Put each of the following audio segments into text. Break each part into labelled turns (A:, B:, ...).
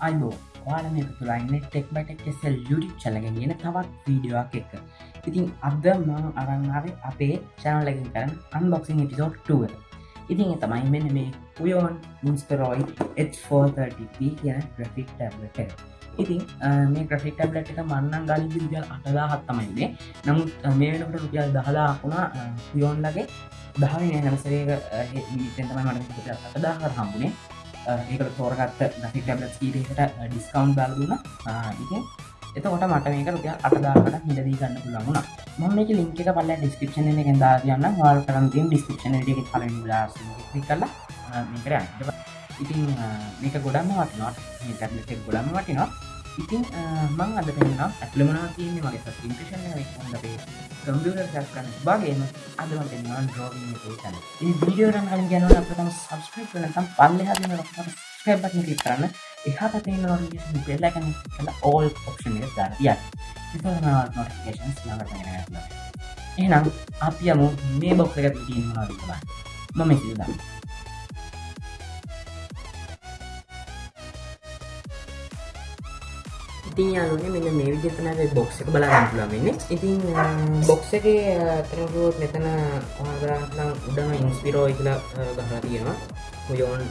A: අයිබෝ ඔයාල මේ තුළයින්න ටෙක් බයිටක් කෙසල් යුඩි චලගෙන ගෙන තවත් වීඩියෝක් එක්ක ඉතින් අද මං අරංාවේ අපේ චැනලකින් කරන අන්බොක්සිං එපිසෝඩ් 2 ඉතින් තමයි මෙන්න මේ උයෝන් ඉන්ස්පරෝයි H430p කියන ග්‍රෆික් ටැබ්ලට ඉතින් මේ ග්‍රෆික් ටැබ්ලට් එක මන්නන් ගලින් විදිල් අටදා හත්තමයින්නේ නමුත් මේ වෙනකට රුපියල් දහලා වුණා. යෝන්ලගේ දහවේ නැනසරේක තමයි මට අටදාහර හම්බුණේ ඒකට තෝරගත්ත ග්‍රෆික් ටැබ්ලට් කීපයකට ඩිස්කවන්් බැලදුන ඉතින් එතකොට මට මේක රුපිය අටදාකට හිලදී ගන්න පුළමුණ ම මේක ලින්ක එක පල්ල ඩිස්ක්‍රපෂන එක ගෙන්දා කියන්න වාල් කරන්තින් ඩිස්ක්‍රපෂන එක පල ලාස් කල්ලා මේකර ඉතින් මේක ගොඩන්න වටනොත් මේ ටැබ්ලට ගොඩන්න වටිනවා. ඉතින් මං අද පෙන්න්න ඇලමනා තියන්නේ මගේ ඉම්පේෂන් හොඳේ කම්පියුටර් සැස් කරන්න බාගේම අදම පෙන්වා ඩ්‍රෝවිං තන. ඒ වීඩියෝරන් කලින් ගැනව අපතම සබස්ක්‍රයිප් නතම් පල්ල හදන ස්ක්‍රබ්බටන කලික් කරන්න. එහා පතේ නොටිකේෂන් බෙල්ලකන කල ඕල් ඔප්ෂන් එක දාතිය නොටිකේෂන්ස් නගට එහෙනම් අපි යමු මේ බොක්ක එක තිීනවා මම සිදන්න ඉතින් යාලුනේ මෙන්න මේ විදිහට තමයි බොක්ස් එක බලන්න පුළුවන් වෙන්නේ. ඉතින් බොක්ස් එකේ අතනගොත් මෙතන ඔයාලට නම් උඩම ඉන්ස්පිරෝ කියලා ගහලා තියෙනවා. මුයෝන්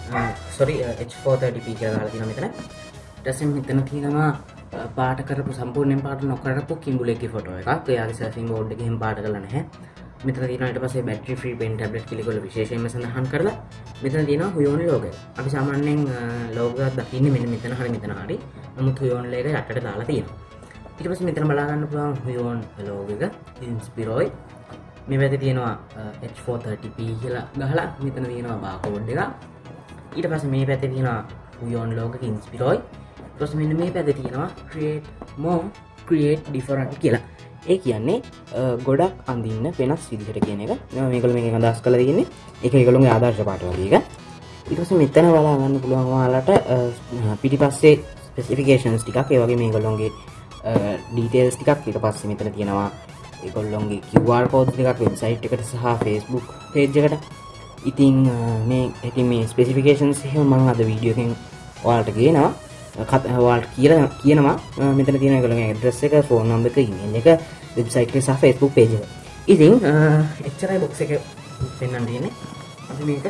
A: සෝරි H430p කියලා ගහලා තියෙනවා මෙතන. ඊට පස්සේ මෙතන තියෙනවා පාට කරපු සම්පූර්ණයෙන් පාට නොකරපු කිඹුලෙක්ගේ ෆොටෝ එකක්. එයාගේ සර්ෆින් බෝඩ් එකෙන් පාට කරලා නැහැ. මෙතන තියෙනවා ඊට පස්සේ බැටරි ෆ්‍රී පෙන් ටැබ්ලට් කියලා ඒගොල්ලෝ විශේෂයෙන්ම සඳහන් කරලා මෙතන තියෙනවා හුයෝන් ලෝගය. අපි සාමාන්‍යයෙන් ලෝගෝ එකක් දකින්නේ මෙන්න මෙතන හරි මෙතන හරි. නමුත් හුයෝන් එක යටට දාලා තියෙනවා. ඊට පස්සේ මෙතන බලා ගන්න පුළුවන් හුයෝන් ලෝගෝ එක ඉන්ස්පිරෝයි. මේ පැත්තේ තියෙනවා H430p කියලා ගහලා මෙතන තියෙනවා බාකෝඩ් එක. ඊට පස්සේ මේ පැත්තේ තියෙනවා හුයෝන් ලෝගෝ එක ඉන්ස්පිරෝයි. ඊට පස්සේ මෙන්න මේ පැත්තේ තියෙනවා create more create different කියලා. ඒ කියන්නේ ගොඩක් අඳන්න වෙනස් විදිහට කියන එක මේකල මේ අදස් කල තියන්නේ එක එකළුගේ ආදර්ශ පාට වදීක ඉටස මෙතන බලා ගන්න පුළුවන් වාලට පිටි පස්සේ ස්පෙසිෆිකේෂන්ස් ටිකක්. ඒවගේ මේ ගොල්ලොන්ගේ ඩීටේල්ස් ටිකක් ඊට පස්සේ මෙතන තියෙනවා. ඒගොල්ලොන්ගේ කිවර් කෝඩ් එකක් වෙබ්සයිට් එකට සහ ෆේස්බුක් පේජ්ජකට ඉතින් මේ ඇති මේ ස්පෙසිෆිකේෂන්ස් එහෙම මං අද වීඩියෝකෙන් ඔයාලට ගේනවා. කතවාට කියල කියනවා. මෙතන තියෙන කළ ඇඩ්‍රස් එක ෆෝන් නම්බ එක ඉන්න එක වෙබ්සයිට් සහ ෆෙස්බුක් පේජ ඉතින් එච්චරයි බොක්ස එක පෙන්න්න තියෙන අපි මේක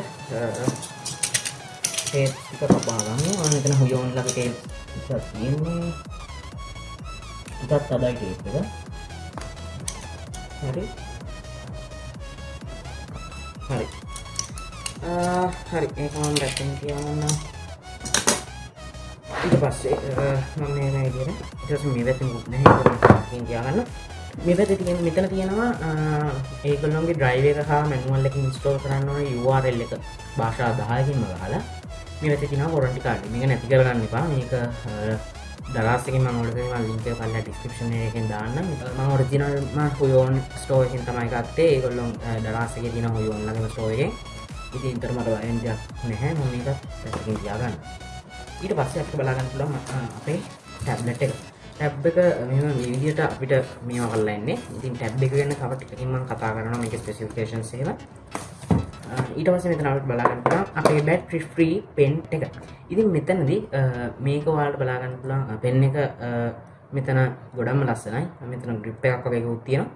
A: ඒක කපාගන්න මෙතන හුයෝන් ලගේ තියෙන්නේ ඉතත් තබයි ටේප් එක හරි හරි හරි ඒකම දැක්කෙන් කියවන්න ඊට පස්සේ මම මේ නයිදිර ඊට මේ පැත්තෙන් මුත් නැහැ කියන්න මේ පැත්තේ තියෙන මෙතන තියෙනවා ඒගොල්ලොන්ගේ ඩ්‍රයිව් එක හා මැනුවල් එක ඉන්ස්ටෝල් කරන්න ඕන URL එක. භාෂා 10කින්ම ගහලා. මේ පැත්තේ තියෙනවා වොරන්ටි කාඩ් මේක නැති කරගන්න එපා. මේක දරස්සකින් මම ඔයාලට මම ලින්ක් එක පල්ලා ඩිස්ක්‍රිප්ෂන් එකෙන් දාන්න. මම ඔරිජිනල් ම හොයෝන් ස්ටෝර් එකෙන් තමයි ගත්තේ. ඒගොල්ලොන් දරස් එකේ තියෙන හොයෝන් ළඟම ස්ටෝර් එකේ ඉතින් ඉතර මට වයන් දෙයක් නැහැ. මම මේක පැත්තකින් තියාගන්න ඊට පස්සේ අපිට බලාගන්න පුළුවන් අපේ ටැබ්ලට් එක. ටැබ් එක මෙම විදිහට අපිට මේවා කරලා ඉන්නේ ඉතින් ටැබ් එක ගැන තව ටිකකින් මම කතා කරනවා. මේකේ ස්පෙસિෆිකේෂන්ස් එහෙම. ඊට පස්සේ මෙතන අපිට බලාගන්න පුළුවන් අපේ බැටරි ෆ්‍රී පෙන් එක. ඉතින් මෙතනදී මේක ඔයාලට බලාගන්න පුළුවන් පෙන් එක මෙතන ගොඩක්ම ලස්සනයි. මෙතන ග්‍රිප් එකක් වගේ එකක් තියෙනවා.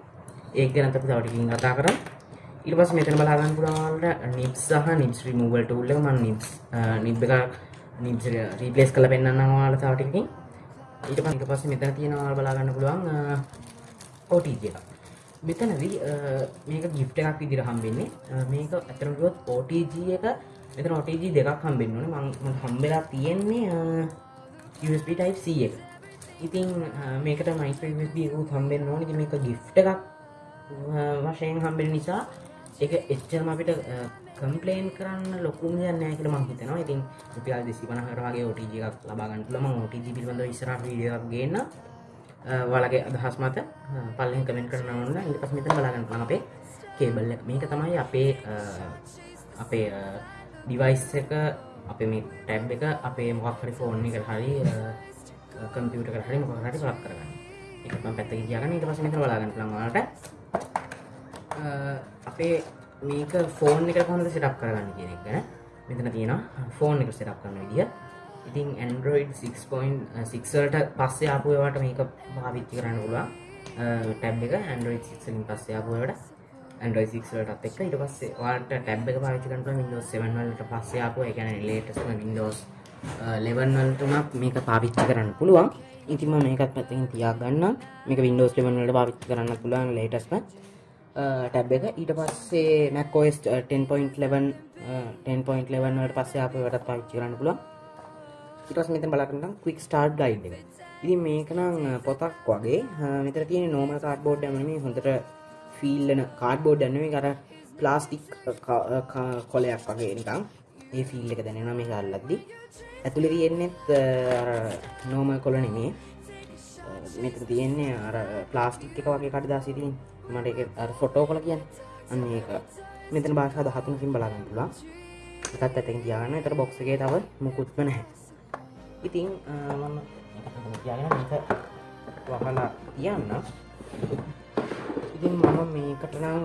A: ඒක ගැන අපි තව ටිකකින් කතා කරමු. ඊට පස්සේ මෙතන බලාගන්න පුළුවන් ඔයාලට නිබ්ස් සහ නිබ්ස් රිමූවල් ටූල් එක. මම නිබ්ස් නිබ් එක නිබ්ස් රීප්ලේස් කරලා පෙන්නන්නම් ඔයාලට තව ටිකකින්. ඊට පස්සේ ඊට පස්සේ මෙතන තියෙනවා බලා ගන්න පුළුවන් OTG එක. මෙතනදී මේක gift එකක් විදිහට හම්බෙන්නේ. මේක අතරම කිව්වොත් OTG එක මෙතන OTG දෙකක් හම්බෙන්න ඕනේ. මම මට හම්බෙලා තියෙන්නේ USB type C එක. ඉතින් මේකට micro USB එකකුත් හම්බෙන්න ඕනේ. ඉතින් මේක gift එකක් වශයෙන් හම්බෙන නිසා ඒක එච්චරම අපිට කම්පලේන් කරන්න ලොකුම යන්න කට මං හිතනවා ඉතින් රුපියල් දෙසි පනහරගේ OTG එකක් ලබාගන්න ලම OTG පිළිබඳ ඉස්සර වීඩියක් ගන්න වලගේ අදහස් මත පල්ලෙන් කමෙන්ට කරන ඔන්න ඉට පස් මෙත බලාගන්න ලම අපේ කේබල්ල මේක තමයි අපේ අපේ ඩිවයිස් එක අපේ මේ ටැබ් එක අපේ මොකක් හරි ෆෝන් එක හරි කම්පියට හරි මොක හරි ලක් කරගන්න. එකම පැත්ත කියගන්න ඉට පස මෙත බලාගන්න ලඟට අපේ මේක ෆෝන් එක කොහොමද සෙටප් කරගන්න කියන එක ගැන මෙතන තියෙනවා. ෆෝන් එක සෙටප් කරන විදිය. ඉතින් ඇන්ඩරෝයිඩ් 6.6ට uh, පස්සේ ආපුවට මේක භාවිච්චි කරන්න පුළුවන්. Uh, ටැබ් එක ඇන්ඩරෝයිඩ් 6ලින් පස්සේ ආපුවට ඇන්ඩරෝයි 6ලටත් එක්ක. ඊට පස්සේ වාට ටැබ් එක පාවිච්චි කරනකොට Windows 7 වලට පස්සේ ආපුවා ඒ කියන්නේ latest Windows uh, 11 වලටම මේක පාවිච්චි කරන්න පුළුවන්. ඉතින් මම මේකත් පැත්තකින් තියාගන්නම්. මේක Windows 11 වලට පාවිච්චි කරන්න පුළුවන් latest ටැබ් එක. ඊට පස්සේ macOS 10.11 10.11 වලට පස්සේ ආපු එකටත් පාවිච්චි කරන්න පුළුවන්. ඊට පස්සේ මෙතන බලන්න quick start guide එක. ඉතින් මේක නම් පොතක් වගේ මෙතන තියෙන normal cardboard එක නෙමෙයි හොඳට ෆීල් වෙන cardboard එක නෙමෙයි අර ප්ලාස්ටික් කොලයක් වගේ නිකන් ඒ ෆීල් එක දැනෙනවා මේක අල්ලද්දි. ඇතුලේ තියෙන්නේත් අර normal කොල නෙමෙයි. මෙතන තියෙන්නේ අර ප්ලාස්ටික් එක වගේ කඩදාසි තියෙන. මට ඒක අර ෆොටෝ කොල කියන්නේ. අන්න ඒක. මෙතන භාෂා 13කින් බලා ගන්න පුළුවන්. එකත් ඇතකින් තියාගන්න. ඒතර බොක්ස් එකේ තව මුකුත්ම නැහැ. ඉතින් මම තියාගෙන මේක වහලා තියන්න ඉතින් මම මේකට නම්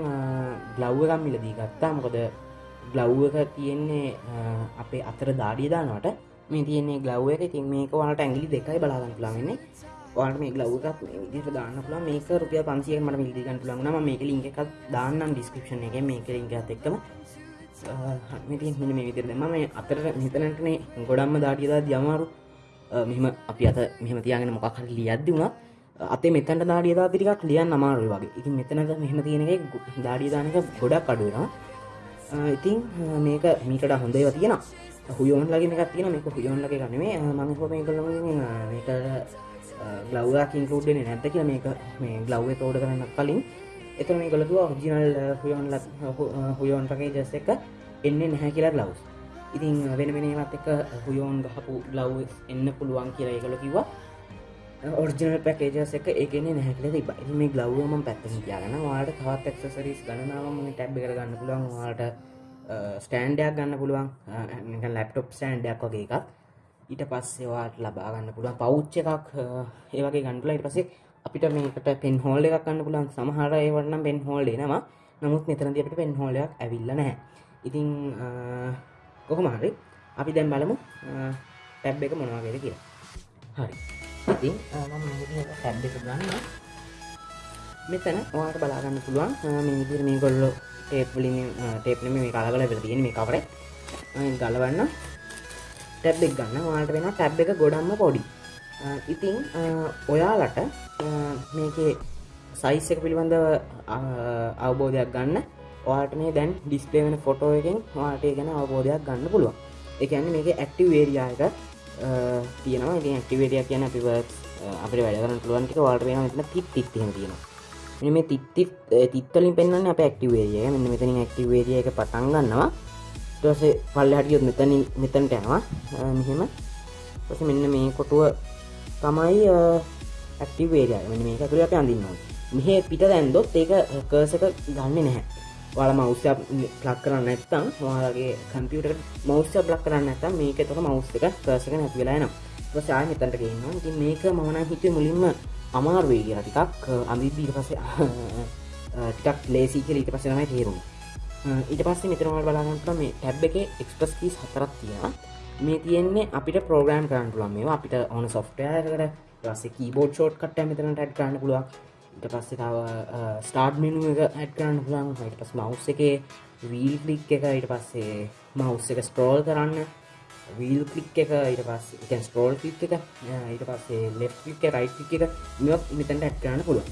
A: ග්ලව් එකක් මිලදී ගත්තා. මොකද ග්ලව් එක තියෙන්නේ අපේ අතර දාඩිය දානවට. මේ තියෙන්නේ ග්ලව් එක. ඉතින් මේක ඔයාලට ඇඟිලි දෙකයි බලා ගන්න පුළුවන් වෙන්නේ. ඔයාලට මේ ග්ලව් එකත් මේ විදිහට දාන්න පුළුවන්. මේක රුපියල් 500ක් මට මිලදී ගන්න පුළුවන් වුණා. මම මේක ලින්ක් එකක් දාන්නම් ඩිස්ක්‍රිප්ෂන් එකේ. මේක ලින්ක් එකත් එක්කම. මෙතින් මෙන්න මේ විදිහට දැම්මම මේ අතර මෙතනටනේ ගොඩක්ම දාඩිය දාද්දි අමාරු මෙහම අපි අත මෙහම තියගෙන මොකක් හරි ලියද්දි වුණා අතේ මෙතැන්ට දාඩිය දාති ටිකක් ලියන්න අමාරුයි වගේ. ඉතින් මෙතනද මෙහෙම තියෙන එක දාඩිය දාන එක ගොඩක් අඩු වෙනවා. ඉතින් මේක මීටට හොඳ ඒවා තියෙනවා. හුයෝන් ලගේ එකක් තියෙන මේක හුයෝන් ලගේ ගන්න මේ මම හිතුවා මේක මේක ග්ලව් එකක් ඉන්ක්ලූඩ් වෙන්නේ නැද්ද කියලා මේක මේ ග්ලව් එක ඕඩර් කරන්න කලින්. එතන මේගොල්ලෝ කිව්වා ඔරිජිනල් හුයෝන් හුයෝන් පැකේජස් එක එන්නේ නැහැ කියලා ග්ලව්ස් ඉතින් වෙන වෙනවත් එක හුයෝන් ගහපු ලව් එන්න පුළුවන් කියලා ඒකල කිවා ඔර්ජනල් පැකේජස් එක ඒකන නැහැකල තිබ මේ ගලව්ම පැත්තම තියාගන්න වාට තවත් එක්සසරිස් ගණනාවම ටැබ් කර ගන්න පුළුවන්. වාට ස්ටෑන්ඩයක් ගන්න පුළුවන්. ලැප්ටොප් සෑන්ඩයක් වගේ එකක්. ඊට පස්සේවාට ලබාගන්න පුළුවන්. පෞච්ච එකක් ඒවගේ ගන්ඩුල ඉට පසේ අපිට මේකට පෙන් හෝල් එකක් ගන්න පුලන් සමහර ඒවටනම් පෙන් හෝල් එනවා නමුත් මෙතරද අපට පෙන් හෝලයක් ඇවිල්ල නැහැ. ඉතිං කොහොම හරි අපි දැම් බලමු ටැබ් එක මොනවාගේද කියලා. හරි. ඉතින් ටැබ් එක ගන්න මෙතන ඔයාට බලාගන්න පුළුවන් මේ විදිර මේ ගොල්ලො ටේප්ලින් ටේප්ලම මේ කාලගල වෙල තියෙන මේ කවර ගලවන්න ටැබ් එක් ගන්න. වාට වෙන ටැබ් එක ගොඩම්ම පොඩි. ඉතිං ඔයාලට මේකේ සයිස් එක පිළිබඳව අවබෝධයක් ගන්න ඔයාට මේ දැන් ඩිස්පේ වෙන ෆොටෝ එකෙන් වාටේ ගැන අවබෝධයක් ගන්න පුළුවන්. එකන්න මේක ඇක්ටව වේරයා එක තියෙනවා. ඉති ඇක්ටිවේටිය කියන අපිව අපට වැඩරන පුළුවන්ටික වාට වෙන මෙතන තිත් තිත්තිහෙම තියෙනවා. මේ තිත්තිත් තිත්තලින් පෙන්න්න අප ඇක්ටිවේරිය මෙන්න මෙතනින් ඇක්ටිවේරිය එක පටන් ගන්නවා. ටසේ පල්ල හටියොත් මෙතනින් මෙතැන්ට යනවා. මෙහෙම. පස මෙන්න මේ කොටුව තමයි ඇක්ටිවේරිය මෙ මේ ඇතුළ අප අඳන්නවා මෙහ පිට දැන්දොත් ඒක කර්සක ගන්න නැහැ. වල මෞස්්‍ය ප්ලක් කරන්න ඇත්තම් වාගේ කම්පියට මෞස්්‍ය බ්ලක් කරන්න ඇත මේක තොක මෞස් එක කර්සක නැති වෙලා නම් සාය මෙතැන්ට ගන්න ඉති මේක මමන හිතේ මුලින්ම අමාර්වේ කිය ටිකක්. අඳිදීට පස ටිකක් ලේසි කියල ඊට පසනමයි තේරුම් ඊට පස්සේ මෙතරමට බලාගන්නට මේ ටැබ් එක එක්ස්පස් කීස් හතරක් තියෙනවා. මේ තියෙන්නේ අපිට ප්‍රෝග්‍රම් කරන්න පුළුවන් මේ අපිට ඕන සොෆ්ටයකට පස්සේ කීබෝඩ් ෂෝට් කට මෙතනට ඇඩ් කරන්න පුළුවන්. ඊට පස්සේ තව ස්ටාර්ට් මෙනු එක ඇඩ් කරන්න පුළුවන්. ඊට පස් මවස් එක වීල් කලික් එක ඊට පස්සේ මවස් එක ස්ට්‍රෝල් කරන්න. වීල් කලික් එක ඊට පස් එක ස්ට්‍රෝල් කලික් එක ඊට පස්සේ ලෙෆ් ලික් රයි් ලික් එක මෙක් මෙතැන්ට ඇඩ් කරන්න පුළුවන්.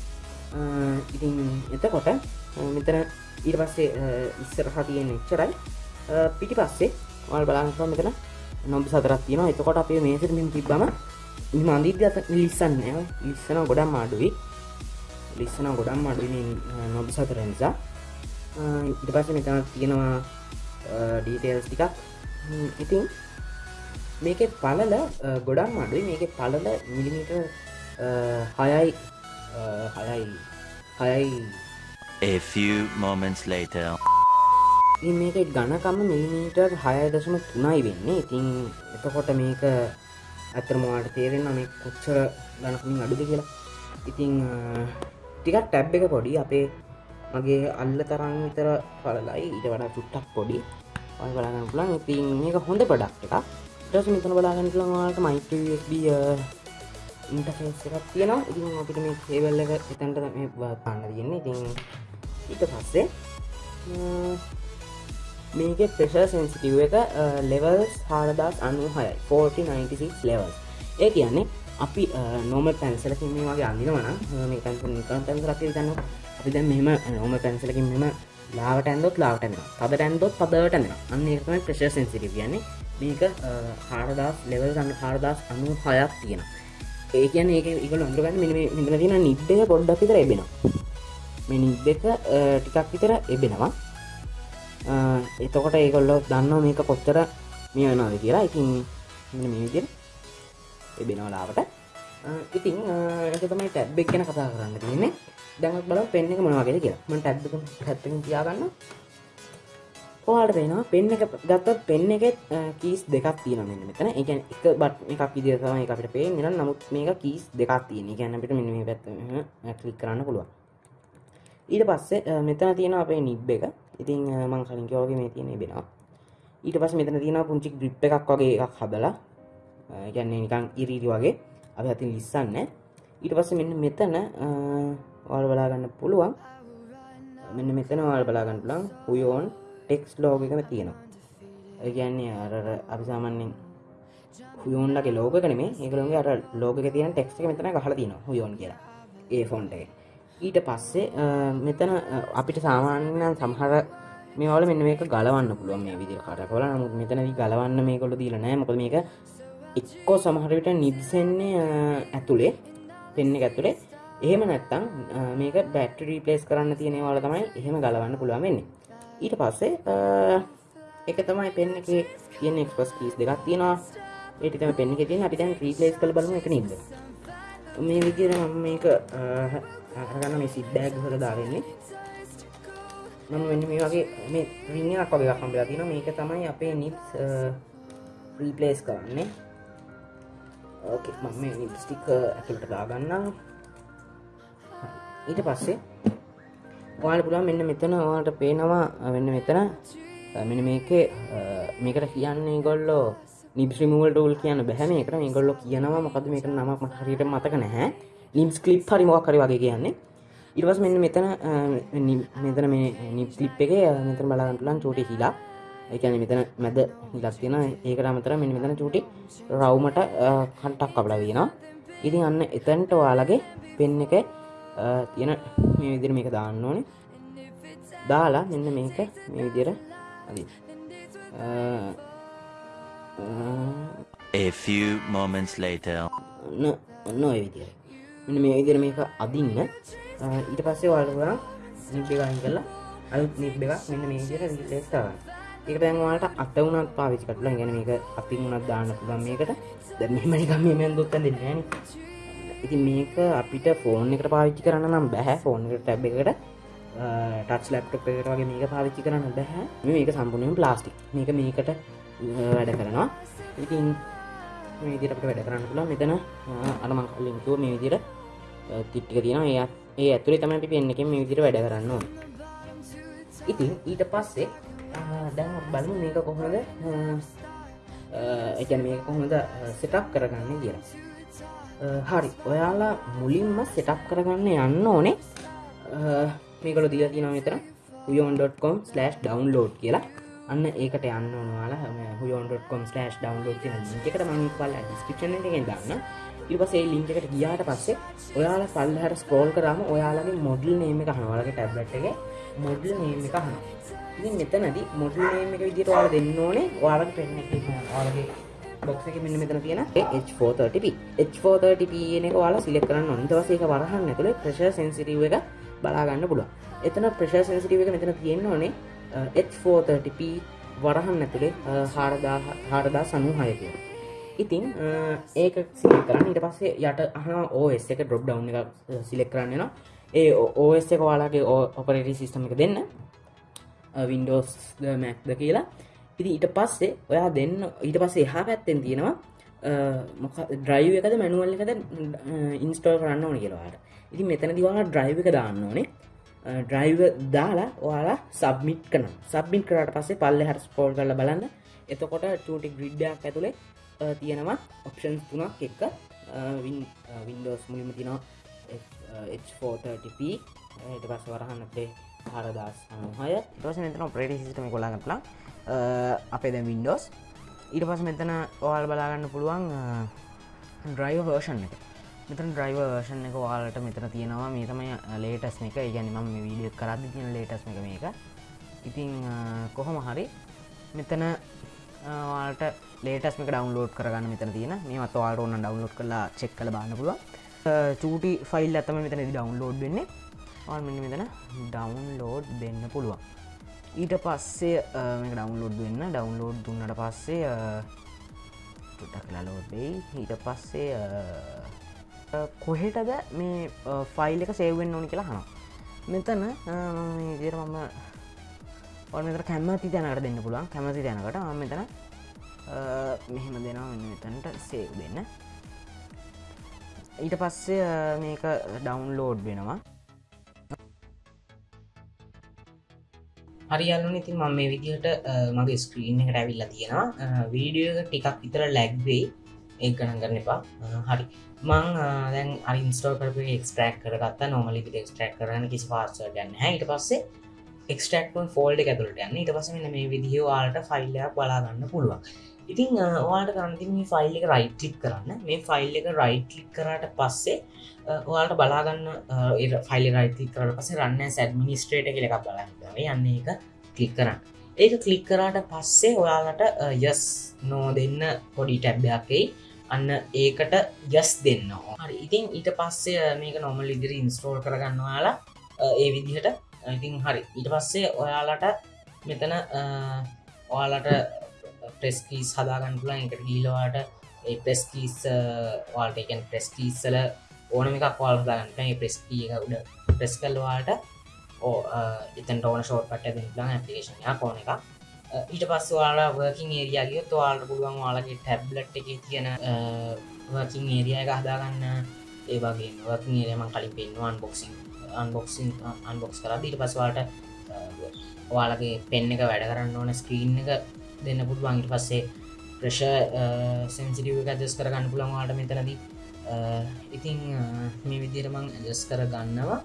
A: ඉතින් එතකොට මෙතන ඊට පස්සේ ඉස්සරහ තියෙන එච්චරයි. පිටි පස්සේ වල් බලාගවා මෙතන නොබ සතරත් තියෙන එතකොට අපේ මේසිරමින් තිබ්බම මන්දිීද ලිස්සන්න ලිස්සන ගොඩම් මාඩුවී ලිස්සන ගොඩම් අඩුවෙන් නොබ සතර නිසා ඉට පස්ස මෙතන තියෙනවා ඩීටේල්ස් ටිකක්. ඉතින් මේක පලල ගොඩම් අඩුයි මේක පලල මිලිමිට හයයි හයයි හයයි.
B: A few moments later.
A: මේක ගණකම මිලිමීටර් හය දශම තුනයි වෙන්නේ. ඉතින් එතකොට මේක ඇතරමවාට තේරෙන මේ කොච්චර ගණකමින් අඩුද කියලා. ඉතිං ටිකත් ටැබ් එක පොඩි අපේ මගේ අල්ල තරන් විතර පලලයි ඊට වඩා චුට්ටක් පොඩි. ඔය බලන්න පුලන් ඉතින් මේක හොඳ පඩක් එක ටස් මෙතන බලාගන්න ලවාට මයිටබ ඉන්ටෆේස් එකක් තියෙනවා. ඉතින් අපිට මේ කේවල්ල එක එතැන්ට මේ පාන්න තියෙන්නේ. ඉතින් ඊට පස්සේ මේක ප්‍රෙෂ සෙන්සිටව් එක ලෙවල්ස් හාරදස් අනු හයයි. 4096 ලෙවල් ඒ කියන්නේ අපි නෝම පැන්සලකින් මේ වගේ අඳිනවන මේ පැන්සල් නිකන් පැන්සල අපි තන්න අපි දැන් මෙම නෝම පැන්සලකින් මෙම ලාවට ඇන්දොත් ලාවටන පද ඇන්දොත් පදවටන අන්න ඒකම ප්‍රශ සෙන්සිටි කියන්නේ. මේක හාරදස් ලෙවල් ගන්න හාරදස් අනු හයක් තියෙන ඒ කියන ඒක ඉගල අඳුරගන්න මෙ මිල තියෙන නිබ්බය පොඩ්ඩක් විතර එබෙන මේ නිබ් එක ටිකක් විතර එබෙනවා. එතකොට ඒකොල්ලො දන්න මේක කොච්චර මේ වෙනවාද කියලා. ඉතින් මේ විදිර එබෙනවලාවට ඉතින් එක තමයි ටැබ්බෙක් ගැන කතා කරන්න තියන්නේ. දැනත් බල පෙන්න්න එක මොනවාගෙන කියලා. ම ටැබ් හැත්ත තියාගන්න ඔයාට පේනවා පෙන්න එක ගත්ත පෙන්න එක කීස් දෙකක් තියෙන මෙන්න මෙතන. එක එක බට් එකක් විදිර තමයි අපිට පේ නිල නමුත් මේක කීස් දෙකක් තියෙන ගැන අපිට මෙන්න මේ පැත්ත කලික් කරන්න පුළුවන්. ඊට පස්සේ මෙතන තියෙන අපේ නිබ් එක. ඉතින් මං කලින්කෝගේ මේ තියෙන බෙනවා. ඊට පස් මෙතන තියෙන පුංචි ග්‍රිප් එකක් වගේ එකක් හදලා. ගැන්නේ නිකං ඉරීරි වගේ. අප අතින් ලිස්සන්න ඊට පස්ස මෙන්න මෙතන වල් බලාගන්න පුළුවන්. මෙන්න මෙතන වල් බලාගන්න පුලන් හුයෝන් ටෙක්ස් ලෝග එකම තියෙනවා. ගැන්නේ අර අපි සාමන්‍යෙන් හුයෝන්ලගේ ලෝක කනේ ඒකළොගේ අර ලෝක තියන ටෙක්ස් එක මෙතන හල තින හුයෝන් කියලා. ඒ ෆොන්ට එක. ඊට පස්සේ මෙතන අපිට සාමාන්‍යයන් සමහර මේවල මෙන්න මේක ගලවන්න පුළුවන් මේ විදි කටකොල නමුත් මෙතනදී ගලවන්න මේ කොළ දීල නෑ මොකද මේක එක්කෝ සමහරවිට නිදසෙන්නේ ඇතුළේ පෙන්න ඇතුළේ එහෙම නැත්තම් මේක බැට් රීපලේස් කරන්න තියෙනවාල තමයි එහෙම ගලවන්න පුළුවන් වෙන්නේ. ඊට පස්සේ එක තමයි පෙන්න එක තියෙන එක්ස්පස් කීස් දෙකක් තියෙනවා. ඒටම පෙන්න එක තියෙන අපි දැන් රීපලේස් කළ බලමු එක නිද මේ විදිර මම මේක අරගන්න මේ සිද්බෑග් හොල දාරන්නේ මම වෙන්න මේ වගේ මේ රිංගක් වගේ කම්බලා තින මේක තමයි අපේ නිත් රීපලේස් කරන්නේ. ඕකේ මම මේ ලිප්ස්ටික් ඇතුළට දාගන්නම් ඊට පස්සේ ඔයාලට පුළුවන් මෙන්න මෙතන ඔයාලට පේනවා වෙන්න මෙතන. මෙන්න මේකේ මේකට කියන්නේ ගොල්ලෝ නිබ්ස්‍රිමූවල් ටෝල් කියන්න බැහැ මේකට. මේ ගොල්ලෝ කියනවා මොකද මේක නමක් මට හරියට මතක නැහැ. ලිම්ස් ක්ලිප් හරි මොකක් හරි වගේ කියන්නේ. ඊට පස්සේ මෙන්න මෙතන මෙතන මේ නිබ් ක්ලිප් එකේ මෙතන බලන්න පුළුවන් චූටි හිලා. ඒකැන මෙතන මැද හිලක් තියෙන ඒකට අමතර මෙනි මෙතන චූටි රවුමට කන්ටක් කබල වෙනවා. ඉතින් අන්න එතැන්ට ඔයාලගේ පෙන්න එක තියෙන මේ විදිර මේක දාන්න ඕනේ. දාලා මෙන්න මේක මේ විදිර
B: A few moments later.
A: ඔන්න ඔය විදිර මෙන්න මේ විදිර මේක අදින්න. ඊට පස්සේ වාලුවරම් නිපේ ගහින් කරලා අලුත් නිබ් එකක් මෙන්න මේ විදිර රිලේස් කරන්න ඒක දැන්වාට අට වුණත් පාවිචි කටලා ගැන මේක අපි වුණත් දාන්න පුළුවන් මේකට. දැ මෙමනිකම් මෙමෙන් දුක්ක දෙන්න ඉති මේක අපිට ෆෝන් එකට පාවිච්චි කරන්න නම් බැහැ ෆෝන් එකට ටැබ් එකට ටච් ලප්ටප් එකට වගේ මේක පාවිච්චි කරන්න බැහැ මේක සම්පූර්ණයෙන් ප්ලාස්ටික්. මේක මේකට වැඩ කරනවා. ඉතින් මේ විදිරට වැඩ කරන්න පුලා මෙතන අනමං කලින්තුව මේ විදිර තිට්ටික තියෙන ඒ ඒ ඇතුරේ තමයි අපි පෙන්න එකෙන් මේ විදිර වැඩ කරන්න ඕන. ඉතින් ඊට පස්සේ Ah, දැන් බලමු මේක කොහොමද? Ah, ah, එකන මේක කොහොමද සෙටක් කරගන්න කියලා. හරි. ඔයාලා මුලින්ම සෙටක් කරගන්න යන්න ඕනේ. මේකල දිල තින මෙතර හයෝන්.com ඩවන්ලෝඩ් කියලා. අන්න ඒකට යන්න ඕනවාලා හයෝන්.com ඩවන්ලෝඩ් තින එකට මං පල්ල ඩිස්ක්‍රපෂන් එකෙන් දන්න ඉපසේ ලින්කට ගියාට පස්සේ ඔයාලා පල්ලහට ස්කෝල් කරම ඔයාලගේ මොඩල් නේම එක හනවලගේ ටැබ්ලට් එක මොඩල් නේම එක හන ඉතින් මෙතනදි මොඩල් නේම එක විදිහට ඔයාලා දෙන්න ඕනේ. ඔයාලගේ පෙන්න එක ඔයාලගේ බොක්ස එක මෙන්න මෙතන තියෙන H430p H430p කියන එක ඔයාලා සිලෙක්ට් කරන්න ඕනේ. ඊට පස්සේ ඒක වරහන් ඇතුලේ ප්‍රෙෂර් සෙන්සිටිව් එක බලා ගන්න පුළුවන්. එතන ප්‍රෙෂර් සෙන්සිටිව් එක මෙතන තියෙන්න ඕනේ H430p වරහන් ඇතුලේ 4000 4096 කියන ඉතින් ඒක සිලෙක්ට් කරන්න. ඊට පස්සේ යට අහනවා OS එක ඩ්‍රොප් ඩවුන් එක සිලෙක්ට් කරන්න වෙනවා. ඒ OS එක ඔයාලගේ ඔපරේටින් සිස්ටම් එක දෙන්න. වින්ඩෝස් මැක්ද කියලා. ඉති ඊට පස්සේ ඔයා දෙන්න ඊට පස්සේ එහා පැත්තෙන් තියෙනවා මොක ඩ්‍රයිව එකද මැනුවල් එකද ඉන්ස්ටෝල් කරන්න ඕන කියලවාට ඉති මෙතන දිවා ඩ්‍රයිව එක දාන්න ඕනේ. ඩ්‍රයිව දාලා ඔයාලා සබ්මිට් කන සබ්මිට කරට පස්සේ පල්ල හර ස්පෝල් කරල බලන්න. එතකොට චූටි ග්‍රිඩ්ඩයක් ඇතුළේ තියෙනවා ඔප්ෂන්ස් තුනක් එක්ක. වින්ඩෝස් මුලිම තිනවා H430p ට පස් වරහන්න අපේ හරදස් අනුහය ටස මෙතන ප්‍රේටි සිටම කොලාගටලා අපේ දැ වින්ඩෝස් ඊට පස මෙතන ඔහල් බලාගන්න පුළුවන් ඩ්‍රයිව වර්ෂන් එක. මෙතන ඩ්‍රයිව වර්ෂන් එක වාලට මෙතන තියෙනවා. මේ තමයි ලේටස් එක ගැන ම වීඩිය කරදදි කියන ලේටස් එක මේක. ඉතිං කොහොම හරි මෙතන වාට ලේටස්ම ඩවන්ලෝඩ් කරගන්න මෙතන තියෙන. මේමත් වාට ඕන්න ඩවන්ලෝඩ් කරලා චෙක් කල බන්න පුළුවන්. චූටි ෆයිල් ඇතම මෙතන ඩවන්ලෝඩ් වෙන්නේ. මෙ මෙතන ඩවන්ලෝඩ් දෙන්න පුළුවන්. ඊට පස්සේ මේ ඩවන්ලෝඩ් වෙන්න ඩවන්ලෝඩ් දුන්නට පස්සේ ටක් ලෝඩ් වෙයි ඊට පස්සේ කොහෙටද මේ ෆයිල් එක සේවෙන් ඕනි කියලා හන මෙතන ඉදිර මම ඔන්නතර කැමති තැනකට දෙන්න පුළුවන්. කැමති තැනකට මෙතන මෙහෙම දෙනවා. මෙන්න මෙතැනට සේව් දෙන්න. ඊට පස්සේ මේක ඩවන්ලෝඩ් වෙනවා. හරියල්ලන ඉතින් මම මේ විදිහට මගේ ස්ක්‍රීන් එකට ඇවිල්ලා තියෙනවා. වීඩියෝ ටිකක් විතර ලැග්වෙයි ඒ ගණන් කරන්න එපා. හරි. මං දැන් අරින්ස්ටෝ කරපු එක්ස්ට්‍රක් කරගත්ත. නොමලි එක්ස්ට්‍රක් කරන කිසි පාර්ස ගන්න හිට පස්සේ එක්ස්ටක්න් ෆෝල්ඩ ඇතුළට යන්න. ඊට පස මේ විදිහ වාලට ෆයිල්ලයක් බලාගන්න පුළුවන්. ඉතින් ඔයාට කරන්ති මේ ෆයිල් එක රයිට් ලික් කරන්න. මේ ෆයිල් එක රයිට් ලික් කරට පස්සේ ඔයාට බලාගන්න ෆයිල් රයිති කරට පස රන්න සැඩමිනිස්ට්‍රේට කියලක් බලාහිතව යන්න එක කලික් කරන්න. ඒක කලික් කරාට පස්සේ ඔයාලට යස් නෝ දෙන්න පොඩි ටැබ්යක්කයි අන්න ඒකට යස් දෙන්න හරි ඉතින් ඊට පස්සේ මේක නොමල් ඉදිරි ඉන්ස්ටෝල් කරගන්නවාලා ඒ විදිහට ඉතින් හරි. ඊට පස්සේ ඔයාලට මෙතන ඔයාලට ප්‍රෙස්කීස් හදාගන්නපුලන් එකට ගීලවාට ඒ ප්‍රෙස්කීස් වාල්ටකන් ප්‍රෙස්කීස්සල ඕනම එකක් වාල් හදාගන්න ප්‍රෙස්කී එක උඩ ප්‍රෙස් කල්වාට ඕ එතන් ඕන ෂෝට් පට දෙලා ඇපිේෂනය කෝන එක ඊට පස් වාලා වර්කින් ඒරියගේ තුවාලට පුළුවන් වාලගේ ටැබ්ලට් එක තියෙන වර්කින් ඒරිය එක හදාගන්න. ඒ වගේ වර්කින් ඒරයම කලින් පෙන්වාන් බොක්සින් අන්බොක්සින් අන්බොක්ස් කර ඊට පස්වාට ඔයාලගේ පෙන්න එක වැඩ කරන්න ඕන ස්ක්‍රීන් එක දෙන්න පුළුවන්ගට පස්සේ ප්‍රශ සැන්සිටිව uh, එක ජස් කරගන්න පුළන්වාට මෙතනදී. Uh, ඉතිං uh, මේ විදිරමං ජස් කර ගන්නවා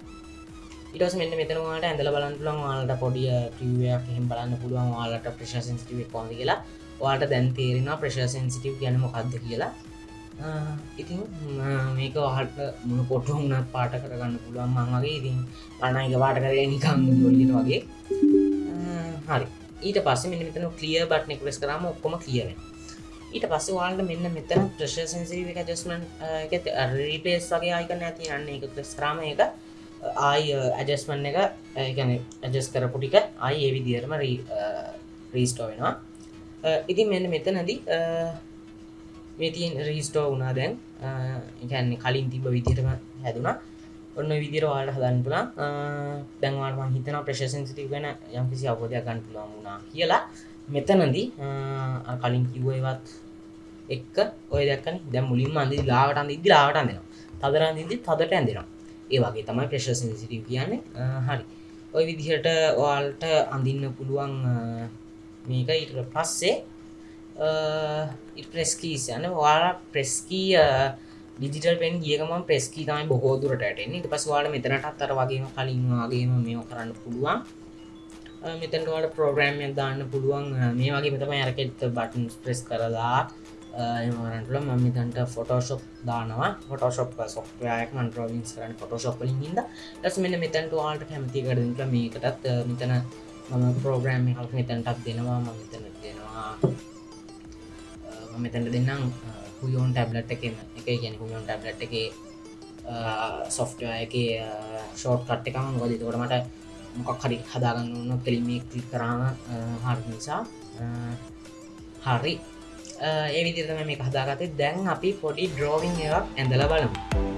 A: ඉටස් මෙන්න මෙතනවාට ඇඳල බලන් පුළන් වාලට පොඩිය ප්‍රියයක් එහෙම බලන්න පුළුවන් වාලට ප්‍රශ සෙන්සිටිව කොඳ කියලා. වාට දැන් තේරෙන ප්‍රශ සෙන්සිටිව් ගැන මොකක්ද කියලා. ඉතින් මේක වහට මුණ පොට්ට වුණ පාට කරගන්න පුළුවන් මංගේ ඉතින් අනයික වාට කරය නිකම් ලොලිට වගේ. හරි. ඊට පස්ස මෙ මෙතන කලිය බට් නෙක්ලස් කරම ඔක්කොම කියවෙන ඊට පස්ස වාල්ට මෙන්න මෙතන ප්‍රශ සන්සිව එක ජස්මන් රීපේස් වගේ අයිකන ඇති අන්න එක ක්ලස් ක්‍රම එක ආයි ඇජස්මන් එක ගැන ඇජස් කරපු ටික අයි ඒ විදිරම රීස්ටෝ වෙනවා. ඉතින් මෙන්න මෙතනදී මේ තියෙන් රීස්ටෝ වුණා දැන්. එකන්නේ කලින් තිබ විදිරම හැදුනා. ඔන්න විදිර වාට හදන් පුලා දැන්වාටම හිතන ප්‍රශසන්සිටි ගැන යම්කිසි අවබෝධයක් ගන්න පුළුවන් වුණා කියලා. මෙතනදී කලින් කිව්වේවත් එක්ක ඔය දැක්කන දැ මුලින් අන්දි ලාවට අන්දි ලාවට අඳෙනවා තදර දිදි තදට ඇඳෙනවා. ඒ වගේ තමයි ප්‍රශසන්සිටි කියන්නේ. හරි. ඔය විදිහට ඔයාල්ට අඳින්න පුළුවන් මේක ඉට පස්සේ ප්‍රෙස්කීස් යන වාලා ප්‍රෙස්කී ඩිජිටල් පෙන් ගියකම ප්‍රෙස්කී තමයි බොහෝදුරට ට පස්වාට මෙතනට අත්තර වගේම කලින් වගේම මෙෝ කරන්න පුළුවන්. මෙතන්ටවාට ප්‍රෝග්‍රෑම්ය දාන්න පුළුවන්. මේ වගේ මෙතම ඇරකෙත් බටන් ප්‍රෙස් කරලා එමරටල මමිතන්ට ෆොටෝශොප් දානවා. ෆොටෝශොප් සොක්්‍රයක් මන්ට්‍රෝවින්ස් කරන්න ෆොටෝශොප් ලින්ද ටස් මෙන්න මෙතැන්ට වාල්ට කැමති කරදට මේකටත් මෙතන මම ප්‍රෝග්‍රෑම් හල් මෙතැන්ටත් දෙනවා. ම මෙතන දෙනවා. මෙතැන්ට දෙන්නම්. හුයෝන් ටැබ්ලට් එක එක ගැන හුයෝන් ටැබ්ලට් එක සොෆ්ට එක ෂෝට් කට් එකම ගොද තොට මට මොකක් හරි හදාගන්න ඕන්න කෙලිමේ කලික් කරාම හරි නිසා හරි. ඒ විදිරම මේ හදාගතේ දැන් අපි පොඩි ඩ්‍රෝවිං එකක් ඇඳල බලමු.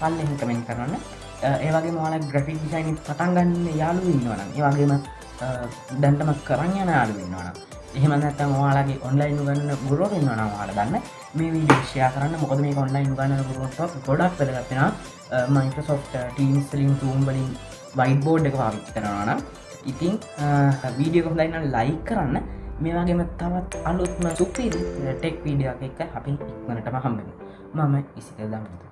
A: කද කියන්න කියලා පල්ලෙහි කමෙන්ට කරන්න ඒවගේ මල ග්‍රෆික් ඩිසයින් පටන්ගන්න යාලු ඉන්නවන ඒවගේම දැන්ටම කරන්න යන යාලු ඉන්නවන එහෙම නැත්තම් වාලාගේ ඔන්ලයින් ගන්න ගුරුව ඉන්නවන වාල දන්න මේ විඩියක්ෂය කරන්න. මොකද මේ ඔන්ලයින් ගන්න ගුරුවට ගොඩක් පදගත්ෙන මයිකසෝ් ටීම්ස් ලින් තුම් වලින් වයිට බෝඩ් එක පාවිච්චි කරනවාන ඉතින් වීඩියෝ කොහලයින්න ලයි කරන්න. මේවාගේම තවත් අලුත්ම සුපිරි ටෙක් වීඩියෝ එක අපි ඉක්මනටම හම්බෙන මම ඉසික දම්මතු